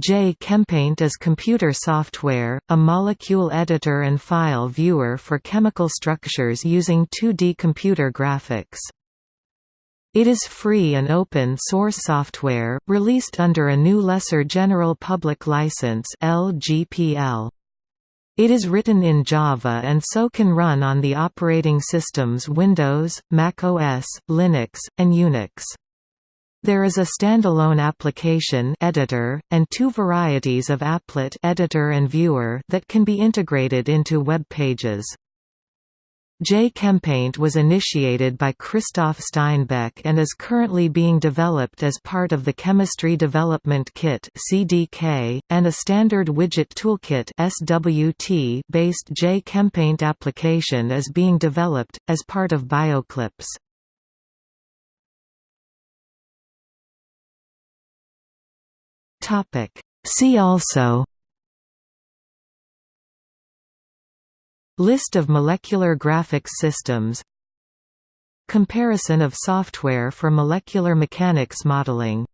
J-Chempaint is computer software, a molecule editor and file viewer for chemical structures using 2D computer graphics. It is free and open source software, released under a GNU Lesser General Public License LGPL. It is written in Java and so can run on the operating systems Windows, Mac OS, Linux, and Unix. There is a standalone application editor, and two varieties of applet editor and viewer that can be integrated into web pages. J-Chempaint was initiated by Christoph Steinbeck and is currently being developed as part of the Chemistry Development Kit (CDK) and a standard widget toolkit (SWT) based J-Chempaint application is being developed as part of BioClipse. Topic. See also List of molecular graphics systems Comparison of software for molecular mechanics modeling